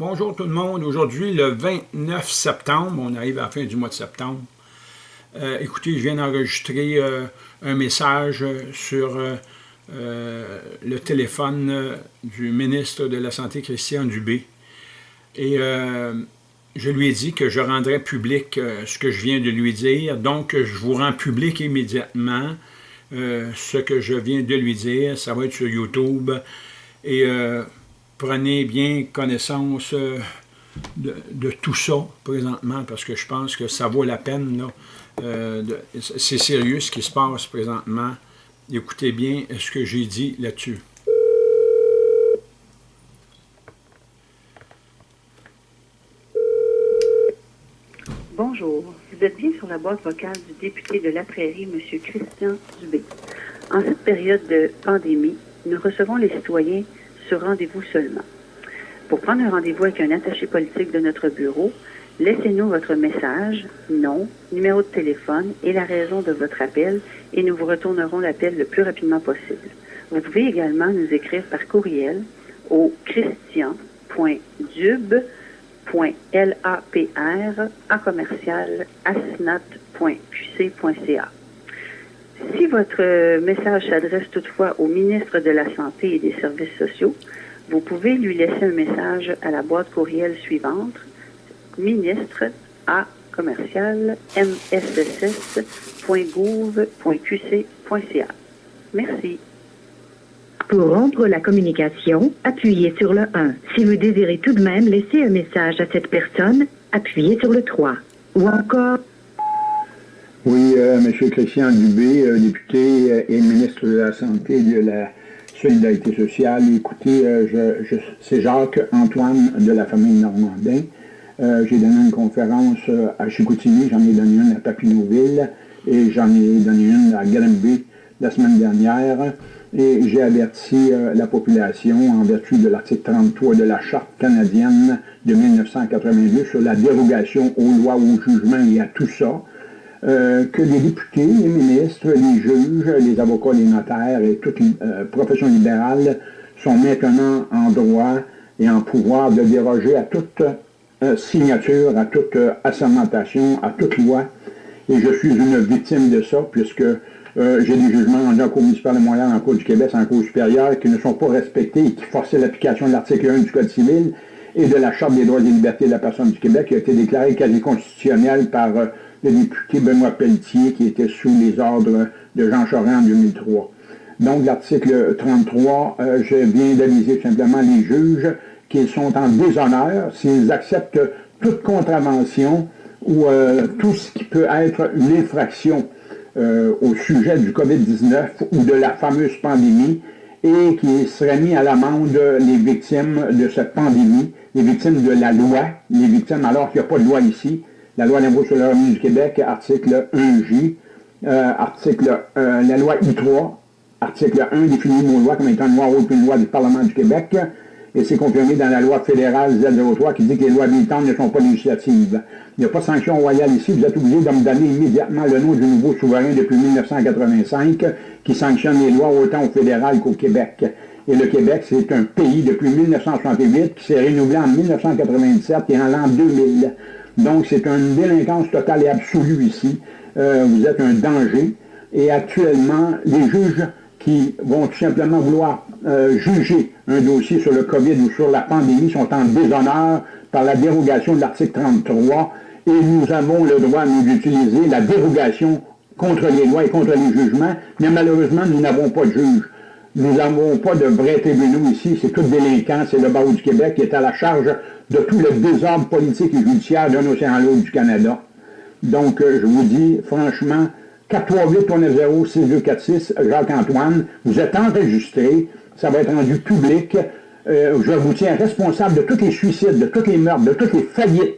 Bonjour tout le monde. Aujourd'hui, le 29 septembre, on arrive à la fin du mois de septembre. Euh, écoutez, je viens d'enregistrer euh, un message sur euh, le téléphone du ministre de la Santé, Christian Dubé. Et je lui ai dit que je rendrais public ce que je viens de lui dire. Donc, je vous rends public immédiatement ce que je viens de lui dire. Ça va être sur YouTube. Et prenez bien connaissance euh, de, tout ça présentement, parce que je pense que ça vaut la peine. Euh, c'est sérieux ce qui se passe présentement. Écoutez bien ce que j'ai dit là-dessus. Bonjour, vous êtes bien sur la boîte vocale du député de la Prairie, M. Christian Dubé. En cette période de pandémie, nous recevons les citoyens sur rendez-vous seulement. Pour prendre un rendez-vous avec un attaché politique de notre bureau, laissez-nous votre message, nom, numéro de téléphone et la raison de votre appel et nous vous retournerons l'appel le plus rapidement possible. Vous pouvez également nous écrire par courriel au christian.dub.lapr à commercial asnat.qc.ca. Si votre message s'adresse toutefois au ministre de la Santé et des Services sociaux, vous pouvez lui laisser un message à la boîte courriel suivante, ministre à commercial msss.gouv.qc.ca. Merci. Pour rompre la communication, appuyez sur le 1. Si vous désirez tout de même laisser un message à cette personne, appuyez sur le 3. Ou encore... Oui, euh, M. Christian Dubé, euh, député euh, et ministre de la Santé et de la Solidarité sociale. Écoutez, je, c'est Jacques-Antoine de la famille Normandin. J'ai donné une conférence à Chicoutimi, j'en ai donné une à Papineauville et j'en ai donné une à Granby la semaine dernière. Et j'ai averti la population, en vertu de l'article 33 de la Charte canadienne de 1982 sur la dérogation aux lois, aux jugements et à tout ça, euh, que les députés, les ministres, les juges, les avocats, les notaires et toute euh, profession libérale sont maintenant en droit et en pouvoir de déroger à toute euh, signature, à toute assermentation, à toute loi. Et je suis une victime de ça, puisque j'ai des jugements en Cour municipale de Montréal, en Cour du Québec, en Cour supérieure, qui ne sont pas respectés et qui forçaient l'application de l'article 1 du Code civil et de la Charte des droits et libertés de la personne du Québec, qui a été déclarée quasi constitutionnelle par le député Benoît Pelletier qui était sous les ordres de Jean Charest en 2003. Donc, l'article 33, euh, je viens d'aviser simplement les juges qu'ils sont en déshonneur s'ils acceptent toute contravention ou euh, tout ce qui peut être une infraction euh, au sujet du COVID-19 ou de la fameuse pandémie et qui serait mis à l'amende les victimes de cette pandémie, les victimes de la loi, les victimes alors qu'il n'y a pas de loi ici, la loi d'impôt sur le revenu du Québec, article 1J, euh, article, euh, la loi I3, article 1 définit mon loi comme étant une loi haute une loi du Parlement du Québec, et c'est confirmé dans la loi fédérale Z03 qui dit que les lois militantes ne sont pas législatives. Il n'y a pas de sanction royale ici, vous êtes obligé de me donner immédiatement le nom du nouveau souverain depuis 1985 qui sanctionne les lois autant au fédéral qu'au Québec. Et le Québec, c'est un pays depuis 1968 qui s'est renouvelé en 1997 et en l'an 2000. Donc, c'est une délinquance totale et absolue ici. Euh, vous êtes un danger. Et actuellement, les juges qui vont tout simplement vouloir euh, juger un dossier sur le COVID ou sur la pandémie sont en déshonneur par la dérogation de l'article 33 et nous avons le droit, nous, d'utiliser la dérogation contre les lois et contre les jugements, mais malheureusement, nous n'avons pas de juge. Nous n'avons pas de vrais tribunaux ici, c'est tout délinquant, c'est le barreau du Québec qui est à la charge de tout le désordre politique et judiciaire d'un océan l'autre du Canada. Donc, euh, je vous dis, franchement, 438-390-6246, Jacques-Antoine, vous êtes enregistré, ça va être rendu public. Euh, je vous tiens responsable de tous les suicides, de tous les meurtres, de toutes les faillites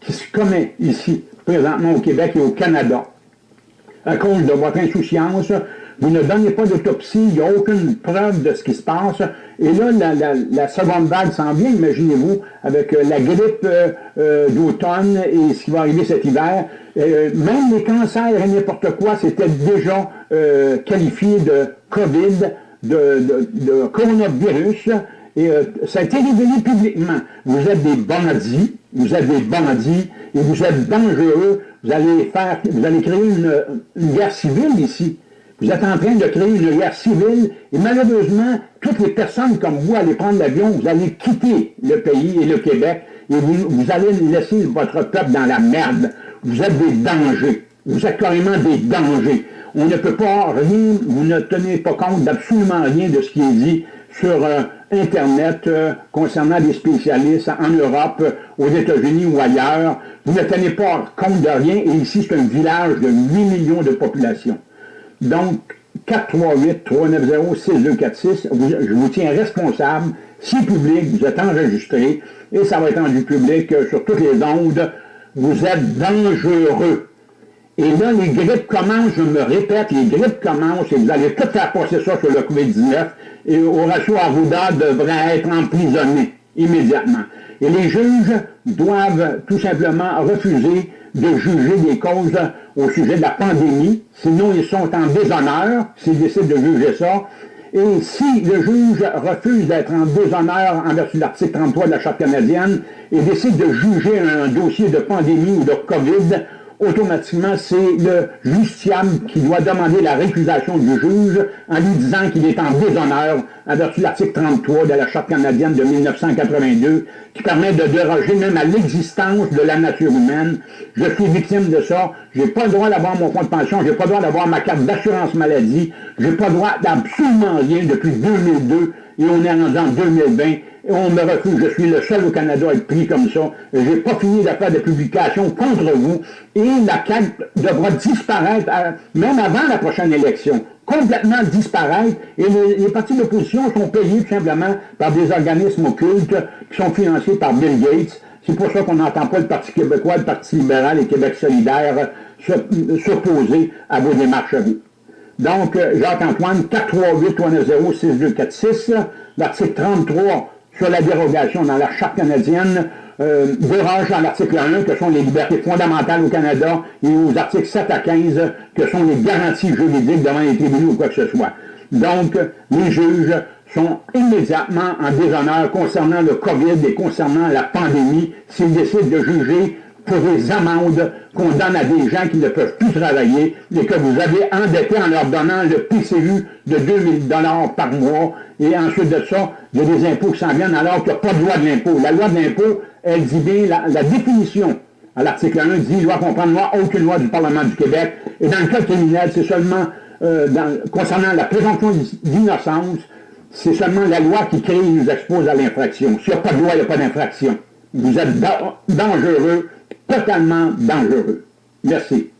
qui se commettent ici, présentement au Québec et au Canada. À cause de votre insouciance, vous ne donnez pas d'autopsie, il n'y a aucune preuve de ce qui se passe. Et là, la, seconde vague s'en vient, imaginez-vous, avec euh, la grippe euh, euh, d'automne et ce qui va arriver cet hiver. même les cancers et n'importe quoi, c'était déjà qualifié de COVID, de, de, coronavirus. et euh, ça a été révélé publiquement. Vous êtes des bandits, vous êtes des bandits, et vous êtes dangereux, vous allez faire, vous allez créer une, une guerre civile ici. Vous êtes en train de créer une guerre civile, et malheureusement, toutes les personnes comme vous allez prendre l'avion, vous allez quitter le pays et le Québec, et vous, allez laisser votre peuple dans la merde. Vous êtes des dangers. Vous êtes carrément des dangers. On ne peut pas rien, vous ne tenez pas compte d'absolument rien de ce qui est dit sur euh, Internet euh, concernant des spécialistes en Europe, aux États-Unis ou ailleurs. Vous ne tenez pas compte de rien et ici c'est un village de 8 millions de population. Donc, 438-390-6246, je vous tiens responsable. Si public, vous êtes enregistré et ça va être rendu public euh, sur toutes les ondes. Vous êtes dangereux. Et là, les grippes commencent, je me répète, les grippes commencent et vous allez tout faire passer ça sur le COVID-19 et Horacio Arruda devrait être emprisonné immédiatement. Et les juges doivent tout simplement refuser de juger des causes au sujet de la pandémie, sinon ils sont en déshonneur s'ils décident de juger ça. Et si le juge refuse d'être en déshonneur en vertu de l'article 33 de la Charte canadienne et décide de juger un dossier de pandémie ou de COVID, automatiquement, c'est le justiciable qui doit demander la récusation du juge en lui disant qu'il est en déshonneur en vertu de l'article 33 de la Charte canadienne de 1982, qui permet de déroger même à l'existence de la nature humaine. Je suis victime de ça. J'ai pas le droit d'avoir mon compte de pension, j'ai pas le droit d'avoir ma carte d'assurance maladie, j'ai pas le droit d'absolument rien depuis 2002 et on est rendu en 2020 on me refuse, je suis le seul au Canada à être pris comme ça. Je n'ai pas fini de faire des publications contre vous. Et la CAQ devra disparaître, même avant la prochaine élection. Complètement disparaître. Et les, partis d'opposition sont payés tout simplement par des organismes occultes qui sont financés par Bill Gates. C'est pour ça qu'on n'entend pas le Parti québécois, le Parti libéral et Québec solidaire s'opposer à vos démarches à vous. Donc, Jacques-Antoine, 438-390-6246, l'article 33 sur la dérogation dans la Charte canadienne, euh, déroge dans l'article 1, que sont les libertés fondamentales au Canada, et aux articles 7 à 15, que sont les garanties juridiques devant les tribunaux ou quoi que ce soit. Donc, les juges sont immédiatement en déshonneur concernant le COVID et concernant la pandémie s'ils décident de juger pour des amendes qu'on donne à des gens qui ne peuvent plus travailler et que vous avez endetté en leur donnant le PCU de 2000 dollars par mois et ensuite de ça, il y a des impôts qui s'en viennent alors qu'il n'y a pas de loi de l'impôt. La loi de l'impôt, elle dit bien la, définition à l'article 1 dit loi comprendre aucune loi du Parlement du Québec. Et dans le cas criminel, c'est seulement euh, concernant la présomption d'innocence, c'est seulement la loi qui crée et nous expose à l'infraction. S'il n'y a pas de loi, il n'y a pas d'infraction. Vous êtes dangereux, totalement dangereux. Merci.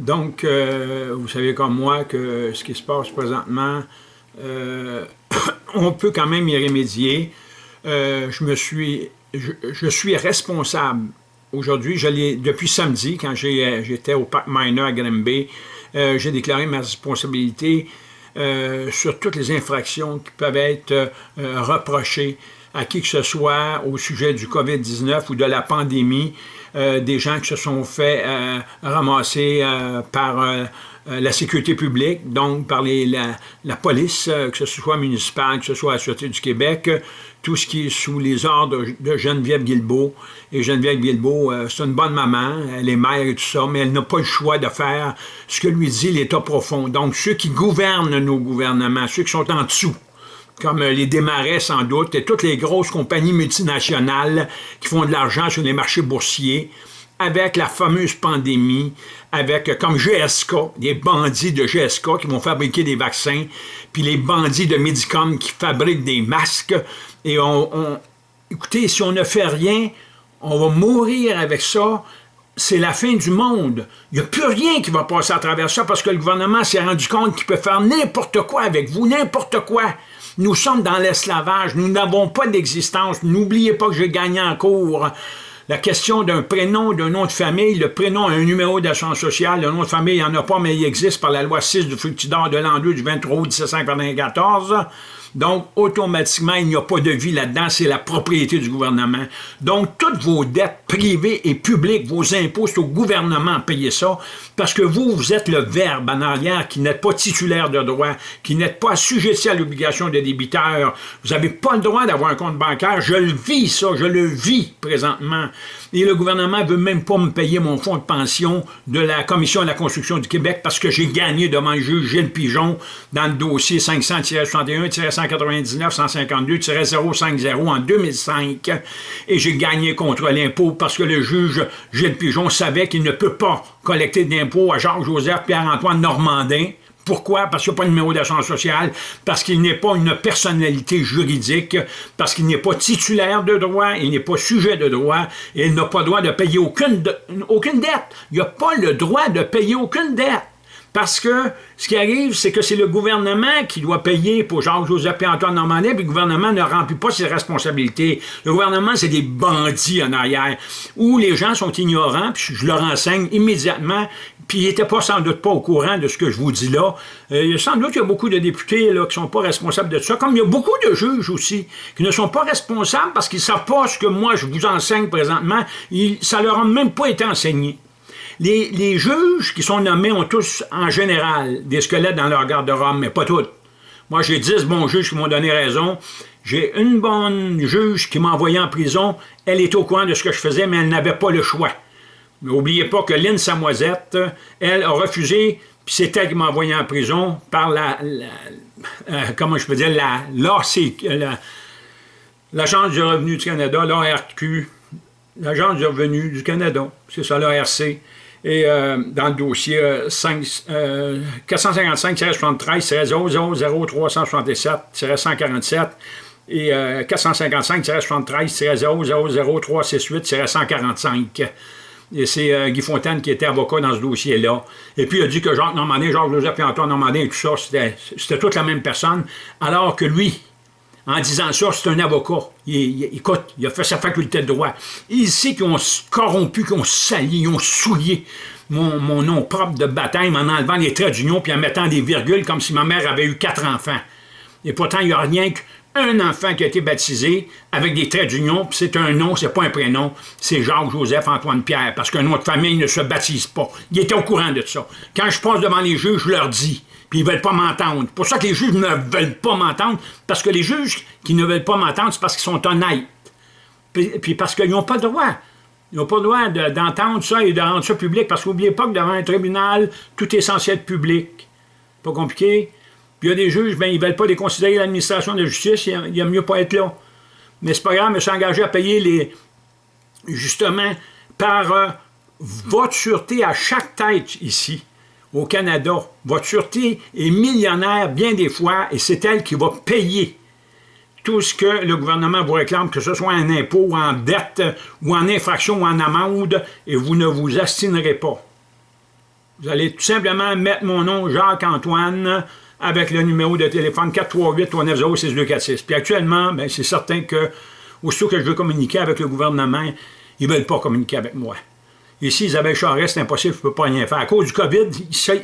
Donc, euh, vous savez comme moi que ce qui se passe présentement, euh, on peut quand même y remédier. Euh, je me suis, je, suis responsable aujourd'hui, depuis samedi, quand j'étais au Parc Miner à Granby, j'ai déclaré ma responsabilité sur toutes les infractions qui peuvent être reprochées à qui que ce soit au sujet du COVID-19 ou de la pandémie, euh, des gens qui se sont fait euh, ramasser euh, par la sécurité publique, donc par la, police, que ce soit municipale, que ce soit la Sûreté du Québec, tout ce qui est sous les ordres de Geneviève Guilbeault. Et Geneviève Guilbeault, c'est une bonne maman, elle est mère et tout ça, mais elle n'a pas le choix de faire ce que lui dit l'État profond. Donc, ceux qui gouvernent nos gouvernements, ceux qui sont en dessous, comme les démarrais sans doute, et toutes les grosses compagnies multinationales qui font de l'argent sur les marchés boursiers, avec la fameuse pandémie, avec comme GSK, des bandits de GSK qui vont fabriquer des vaccins, puis les bandits de Medicom qui fabriquent des masques. Et on, écoutez, si on ne fait rien, on va mourir avec ça. C'est la fin du monde. Il n'y a plus rien qui va passer à travers ça parce que le gouvernement s'est rendu compte qu'il peut faire n'importe quoi avec vous, n'importe quoi. Nous sommes dans l'esclavage, nous n'avons pas d'existence. N'oubliez pas que j'ai gagné en cours la question d'un prénom, d'un nom de famille, le prénom a un numéro d'assurance sociale, le nom de famille, il n'y en a pas, mais il existe par la loi 6 du Fructidor de l'an 2 du 23 août 1794. Donc, automatiquement, il n'y a pas de vie là-dedans, c'est la propriété du gouvernement. Donc, toutes vos dettes privées et publiques, vos impôts, c'est au gouvernement à payer ça, parce que vous, vous êtes le verbe en arrière qui n'êtes pas titulaire de droit, qui n'êtes pas assujetti à l'obligation de débiteur. Vous n'avez pas le droit d'avoir un compte bancaire. Je le vis, ça, je le vis présentement. Et le gouvernement ne veut même pas me payer mon fonds de pension de la Commission de la construction du Québec parce que j'ai gagné devant le juge Gilles Pigeon dans le dossier 500-61-199-152-050 en 2005. Et j'ai gagné contre l'impôt parce que le juge Gilles Pigeon savait qu'il ne peut pas collecter d'impôts à Jacques-Joseph Pierre-Antoine Normandin pourquoi? Parce qu'il n'y a pas de numéro d'assurance sociale, parce qu'il n'est pas une personnalité juridique, parce qu'il n'est pas titulaire de droit, il n'est pas sujet de droit, il n'a pas le droit de payer aucune, aucune dette. Il n'a pas le droit de payer aucune dette. Parce que ce qui arrive, c'est que c'est le gouvernement qui doit payer pour Jacques-Joseph et Antoine Normandin, puis le gouvernement ne remplit pas ses responsabilités. Le gouvernement, c'est des bandits en arrière, où les gens sont ignorants, puis je leur enseigne immédiatement, puis ils n'étaient pas sans doute pas au courant de ce que je vous dis là. Euh, sans doute qu'il y a beaucoup de députés qui ne sont pas responsables de ça, comme il y a beaucoup de juges aussi qui ne sont pas responsables parce qu'ils ne savent pas ce que moi je vous enseigne présentement, ça ne leur a même pas été enseigné. Les, juges qui sont nommés ont tous, en général, des squelettes dans leur garde-robe, mais pas tous. Moi, j'ai 10 bons juges qui m'ont donné raison. J'ai une bonne juge qui m'a envoyé en prison. Elle est au courant de ce que je faisais, mais elle n'avait pas le choix. N'oubliez pas que Lynn Samoisette, elle a refusé, puis c'est elle qui m'a envoyé en prison par la, euh, comment je peux dire, la, l'Agence du revenu du Canada, l'ARQ, l'Agence du revenu du Canada, c'est ça, l'ARC. Et euh, dans le dossier 455-73-000-367 et 455-73-000-368-145. Et c'est euh, Guy Fontaine qui était avocat dans ce dossier-là. Et puis il a dit que Jacques Normandin, Jacques-Joseph et Antoine Normandin et tout ça, c'était toute la même personne, alors que lui, en disant ça, c'est un avocat. Il, écoute, il a fait sa faculté de droit. Il sait qu'ils ont corrompu, qu'ils ont sali, ils ont souillé mon, nom propre de baptême en enlevant les traits d'union puis en mettant des virgules comme si ma mère avait eu quatre enfants. Et pourtant, il n'y a rien qu'un enfant qui a été baptisé avec des traits d'union, puis c'est un nom, c'est pas un prénom, c'est Jacques-Joseph-Antoine-Pierre, parce qu'un nom de famille ne se baptise pas. Il était au courant de ça. Quand je passe devant les juges, je leur dis, puis ils veulent pas m'entendre. pour ça que les juges ne veulent pas m'entendre, parce que les juges qui ne veulent pas m'entendre, c'est parce qu'ils sont honnêtes. Puis, parce qu'ils n'ont pas le droit. Ils n'ont pas le droit d'entendre ça et de rendre ça public, parce qu'oubliez pas que devant un tribunal, tout est censé être public. Pas compliqué? Puis il y a des juges, ben, ils ne veulent pas les considérer l'administration de justice, il y a mieux pas être là. Mais c'est pas grave, je me suis engagé à payer les... justement, par euh, votre sûreté à chaque tête ici au Canada. Votre sûreté est millionnaire bien des fois et c'est elle qui va payer tout ce que le gouvernement vous réclame, que ce soit en impôt, ou en dette, ou en infraction, ou en amende, et vous ne vous astinerez pas. Vous allez tout simplement mettre mon nom, Jacques-Antoine, avec le numéro de téléphone 438-390-6246. Puis actuellement, ben, c'est certain que, aussitôt que je veux communiquer avec le gouvernement, ils ne veulent pas communiquer avec moi. Ici, Isabelle Charest, c'est impossible, je ne peux pas rien faire. À cause du COVID,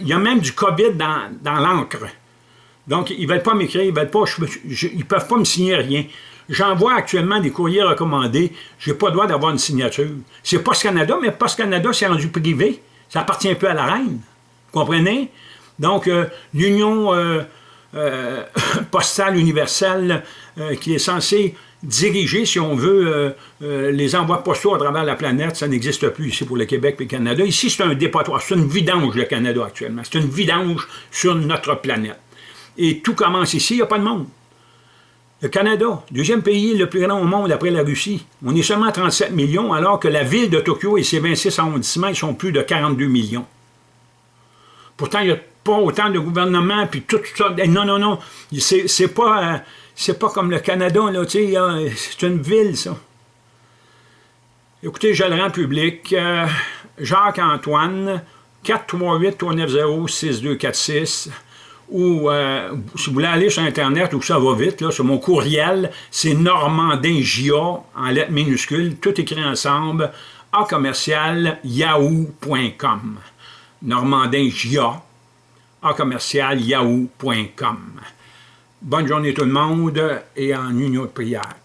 il y a même du COVID dans, dans l'encre. Donc, ils ne veulent pas m'écrire, ils veulent pas, peuvent pas me signer rien. J'envoie actuellement des courriers recommandés, je n'ai pas le droit d'avoir une signature. C'est Post Canada, mais Post Canada, c'est rendu privé. Ça appartient un peu à la reine. Vous comprenez? Donc, euh, l'Union euh, euh, postale universelle, qui est censée diriger, si on veut, les envois postaux à travers la planète, ça n'existe plus ici pour le Québec et le Canada. Ici, c'est un dépotoir, c'est une vidange, le Canada, actuellement. C'est une vidange sur notre planète. Et tout commence ici, il n'y a pas de monde. Le Canada, deuxième pays le plus grand au monde après la Russie. On est seulement 37 millions, alors que la ville de Tokyo et ses 26 arrondissements, ils sont plus de 42 millions. Pourtant, il n'y a pas autant de gouvernements, puis tout ça. Eh, non, non, non, c'est pas, euh, pas comme le Canada, là, tu sais, euh, c'est une ville, ça. Écoutez, je le rends public. Euh, Jacques-Antoine, 438-390-6246, ou si vous voulez aller sur Internet, où ça va vite, là, sur mon courriel, c'est normandingia, en lettres minuscules, tout écrit ensemble, a commercial yahoo.com. Normandin Gia, en commercial yahoo.com. Bonne journée tout le monde et en union de prière.